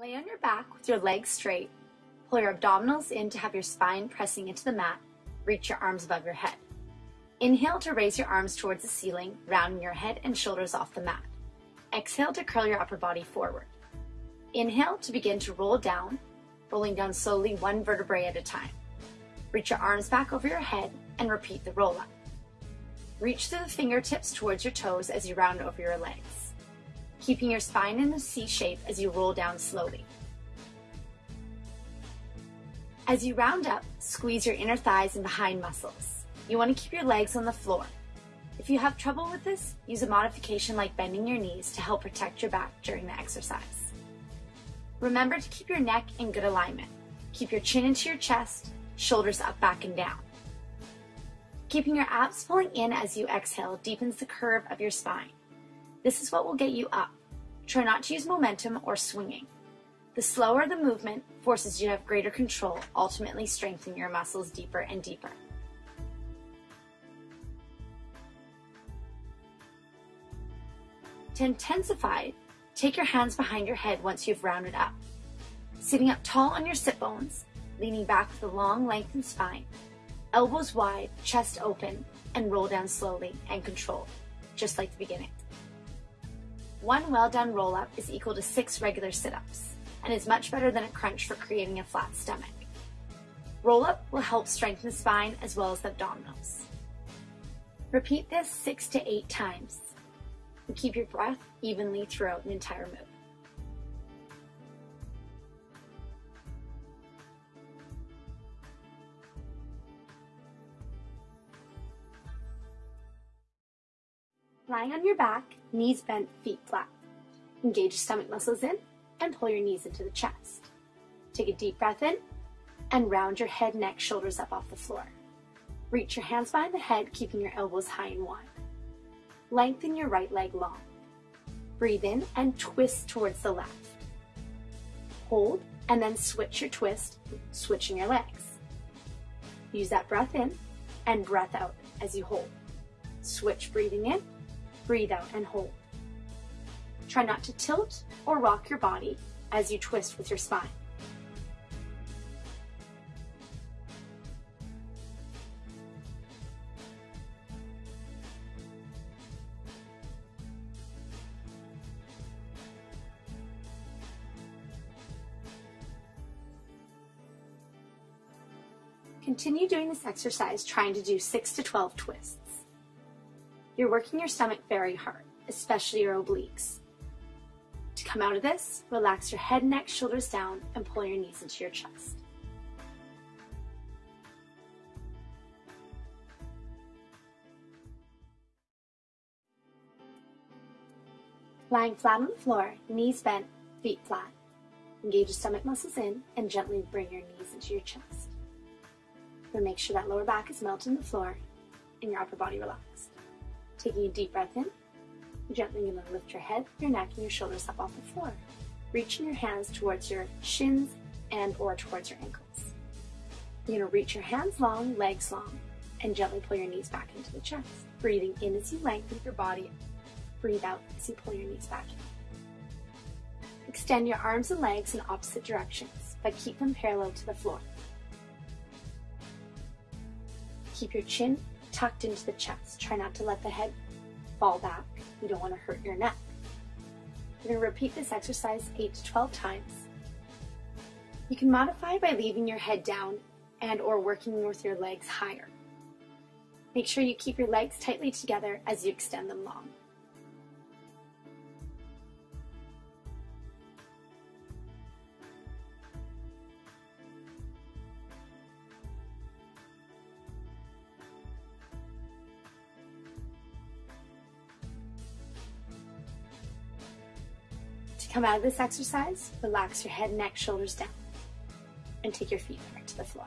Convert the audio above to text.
Lay on your back with your legs straight. Pull your abdominals in to have your spine pressing into the mat. Reach your arms above your head. Inhale to raise your arms towards the ceiling, rounding your head and shoulders off the mat. Exhale to curl your upper body forward. Inhale to begin to roll down, rolling down slowly one vertebrae at a time. Reach your arms back over your head and repeat the roll up. Reach through the fingertips towards your toes as you round over your legs keeping your spine in a C shape as you roll down slowly. As you round up, squeeze your inner thighs and behind muscles. You want to keep your legs on the floor. If you have trouble with this, use a modification like bending your knees to help protect your back during the exercise. Remember to keep your neck in good alignment. Keep your chin into your chest, shoulders up, back, and down. Keeping your abs pulling in as you exhale deepens the curve of your spine. This is what will get you up. Try not to use momentum or swinging. The slower the movement forces you to have greater control, ultimately strengthening your muscles deeper and deeper. To intensify, take your hands behind your head once you've rounded up. Sitting up tall on your sit bones, leaning back with a long, lengthened spine, elbows wide, chest open, and roll down slowly and controlled, just like the beginning. One well done roll up is equal to six regular sit ups and is much better than a crunch for creating a flat stomach. Roll up will help strengthen the spine as well as the abdominals. Repeat this six to eight times and keep your breath evenly throughout the entire move. Lying on your back, knees bent, feet flat. Engage stomach muscles in and pull your knees into the chest. Take a deep breath in and round your head, neck, shoulders up off the floor. Reach your hands behind the head, keeping your elbows high and wide. Lengthen your right leg long. Breathe in and twist towards the left. Hold and then switch your twist, switching your legs. Use that breath in and breath out as you hold. Switch breathing in Breathe out and hold. Try not to tilt or rock your body as you twist with your spine. Continue doing this exercise trying to do 6 to 12 twists. You're working your stomach very hard, especially your obliques. To come out of this, relax your head, neck, shoulders down, and pull your knees into your chest. Lying flat on the floor, knees bent, feet flat. Engage your stomach muscles in and gently bring your knees into your chest. Then make sure that lower back is melted in the floor and your upper body relaxed. Taking a deep breath in, gently you're going to lift your head, your neck, and your shoulders up off the floor. Reaching your hands towards your shins and or towards your ankles. You're going to reach your hands long, legs long, and gently pull your knees back into the chest. Breathing in as you lengthen your body. Breathe out as you pull your knees back in. Extend your arms and legs in opposite directions, but keep them parallel to the floor. Keep your chin tucked into the chest. Try not to let the head fall back. You don't want to hurt your neck. You're going to repeat this exercise 8 to 12 times. You can modify by leaving your head down and or working with your legs higher. Make sure you keep your legs tightly together as you extend them long. Come out of this exercise, relax your head, neck, shoulders down, and take your feet back to the floor.